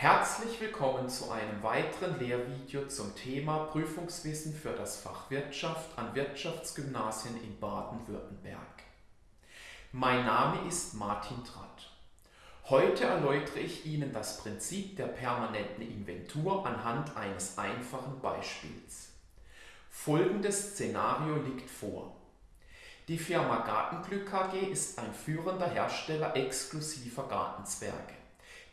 Herzlich willkommen zu einem weiteren Lehrvideo zum Thema Prüfungswissen für das Fach Wirtschaft an Wirtschaftsgymnasien in Baden-Württemberg. Mein Name ist Martin Tratt. Heute erläutere ich Ihnen das Prinzip der permanenten Inventur anhand eines einfachen Beispiels. Folgendes Szenario liegt vor. Die Firma Gartenglück AG ist ein führender Hersteller exklusiver Gartenzwerge.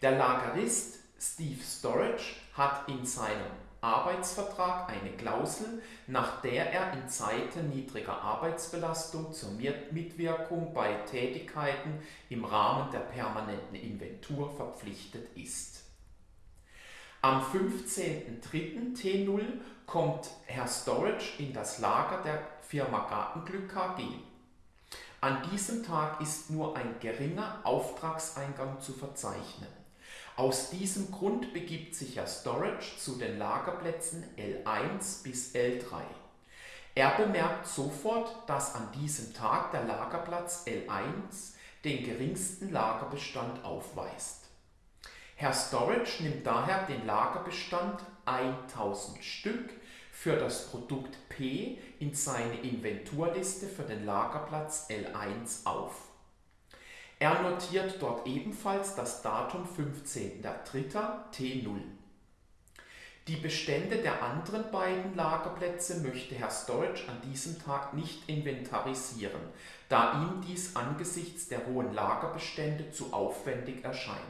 Der Lagerist Steve Storage hat in seinem Arbeitsvertrag eine Klausel, nach der er in Zeiten niedriger Arbeitsbelastung zur Mitwirkung bei Tätigkeiten im Rahmen der permanenten Inventur verpflichtet ist. Am 15.03. T0 kommt Herr Storage in das Lager der Firma Gartenglück AG. An diesem Tag ist nur ein geringer Auftragseingang zu verzeichnen. Aus diesem Grund begibt sich Herr Storage zu den Lagerplätzen L1 bis L3. Er bemerkt sofort, dass an diesem Tag der Lagerplatz L1 den geringsten Lagerbestand aufweist. Herr Storage nimmt daher den Lagerbestand 1000 Stück für das Produkt P in seine Inventurliste für den Lagerplatz L1 auf. Er notiert dort ebenfalls das Datum 15.03. T0. Die Bestände der anderen beiden Lagerplätze möchte Herr Storage an diesem Tag nicht inventarisieren, da ihm dies angesichts der hohen Lagerbestände zu aufwendig erscheint.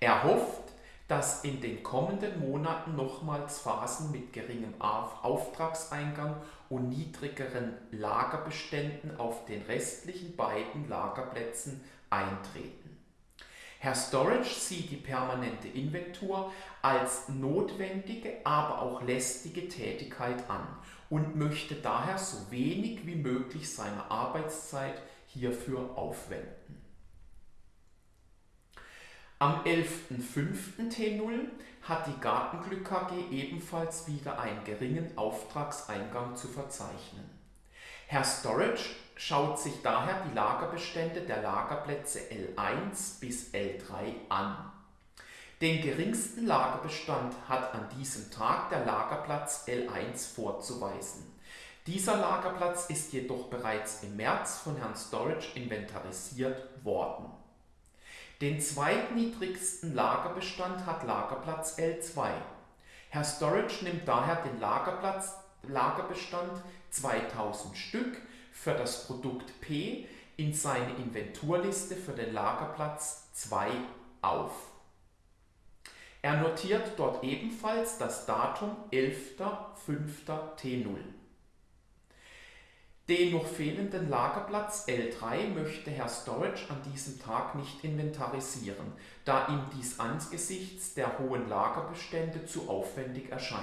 Er hofft, dass in den kommenden Monaten nochmals Phasen mit geringem Auftragseingang und niedrigeren Lagerbeständen auf den restlichen beiden Lagerplätzen eintreten. Herr Storage sieht die permanente Inventur als notwendige, aber auch lästige Tätigkeit an und möchte daher so wenig wie möglich seiner Arbeitszeit hierfür aufwenden. Am 11.05. T0 hat die Gartenglück AG ebenfalls wieder einen geringen Auftragseingang zu verzeichnen. Herr Storage schaut sich daher die Lagerbestände der Lagerplätze L1 bis L3 an. Den geringsten Lagerbestand hat an diesem Tag der Lagerplatz L1 vorzuweisen. Dieser Lagerplatz ist jedoch bereits im März von Herrn Storage inventarisiert worden. Den zweitniedrigsten Lagerbestand hat Lagerplatz L2. Herr Storage nimmt daher den Lagerplatz, Lagerbestand 2000 Stück für das Produkt P in seine Inventurliste für den Lagerplatz 2 auf. Er notiert dort ebenfalls das Datum 11.05.T0. Den noch fehlenden Lagerplatz L3 möchte Herr Storage an diesem Tag nicht inventarisieren, da ihm dies angesichts der hohen Lagerbestände zu aufwendig erscheint.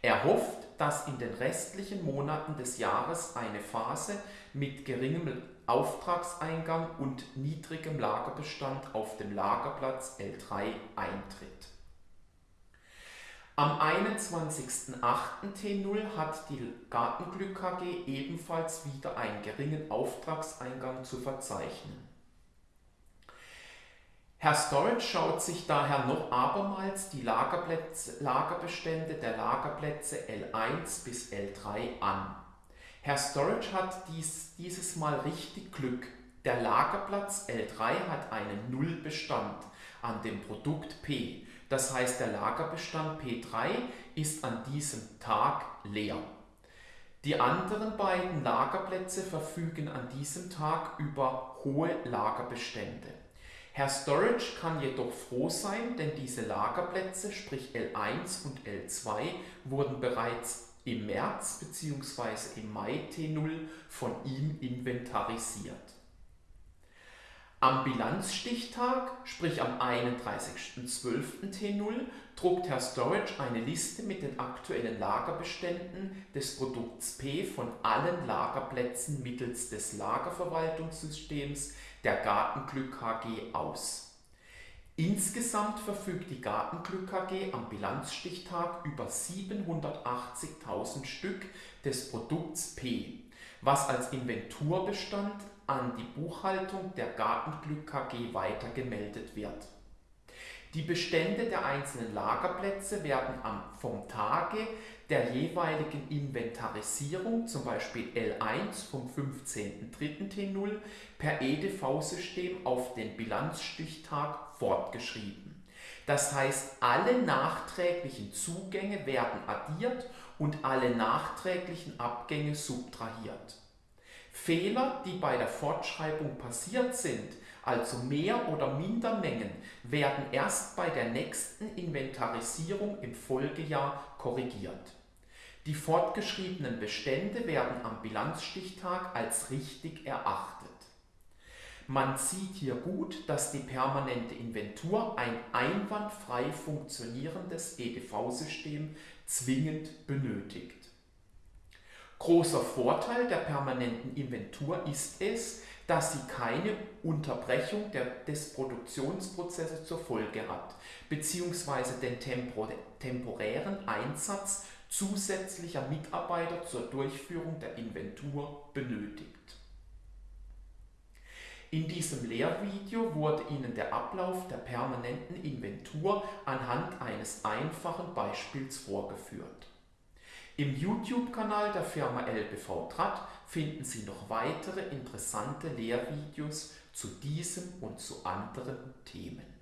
Er hofft, dass in den restlichen Monaten des Jahres eine Phase mit geringem Auftragseingang und niedrigem Lagerbestand auf dem Lagerplatz L3 eintritt. Am 21.08. T0 hat die Gartenglück AG ebenfalls wieder einen geringen Auftragseingang zu verzeichnen. Herr Storage schaut sich daher noch abermals die Lagerbestände der Lagerplätze L1 bis L3 an. Herr Storage hat dies, dieses Mal richtig Glück. Der Lagerplatz L3 hat einen Nullbestand an dem Produkt P das heißt, der Lagerbestand P3 ist an diesem Tag leer. Die anderen beiden Lagerplätze verfügen an diesem Tag über hohe Lagerbestände. Herr Storage kann jedoch froh sein, denn diese Lagerplätze, sprich L1 und L2, wurden bereits im März bzw. im Mai T0 von ihm inventarisiert. Am Bilanzstichtag, sprich am 31.12. T0, druckt Herr Storage eine Liste mit den aktuellen Lagerbeständen des Produkts P von allen Lagerplätzen mittels des Lagerverwaltungssystems der Gartenglück AG aus. Insgesamt verfügt die Gartenglück AG am Bilanzstichtag über 780.000 Stück des Produkts P, was als Inventurbestand an die Buchhaltung der Gartenglück KG weitergemeldet wird. Die Bestände der einzelnen Lagerplätze werden vom Tage der jeweiligen Inventarisierung, zum Beispiel L1 vom 15.03. T0, per EDV-System auf den Bilanzstichtag fortgeschrieben. Das heißt, alle nachträglichen Zugänge werden addiert und alle nachträglichen Abgänge subtrahiert. Fehler, die bei der Fortschreibung passiert sind, also mehr oder minder Mengen, werden erst bei der nächsten Inventarisierung im Folgejahr korrigiert. Die fortgeschriebenen Bestände werden am Bilanzstichtag als richtig erachtet. Man sieht hier gut, dass die permanente Inventur ein einwandfrei funktionierendes EDV-System zwingend benötigt. Großer Vorteil der permanenten Inventur ist es, dass sie keine Unterbrechung der, des Produktionsprozesses zur Folge hat, beziehungsweise den temporären Einsatz zusätzlicher Mitarbeiter zur Durchführung der Inventur benötigt. In diesem Lehrvideo wurde Ihnen der Ablauf der permanenten Inventur anhand eines einfachen Beispiels vorgeführt. Im YouTube-Kanal der Firma LBV Trat finden Sie noch weitere interessante Lehrvideos zu diesem und zu anderen Themen.